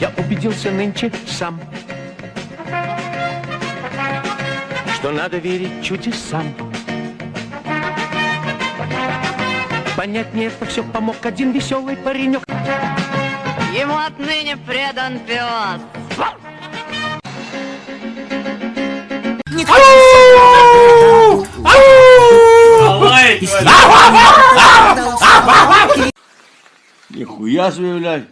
Я убедился нынче сам, что надо верить чудесам. Понять мне это все помог один веселый паренек. Ему отныне предан пес. 你回呀是不是？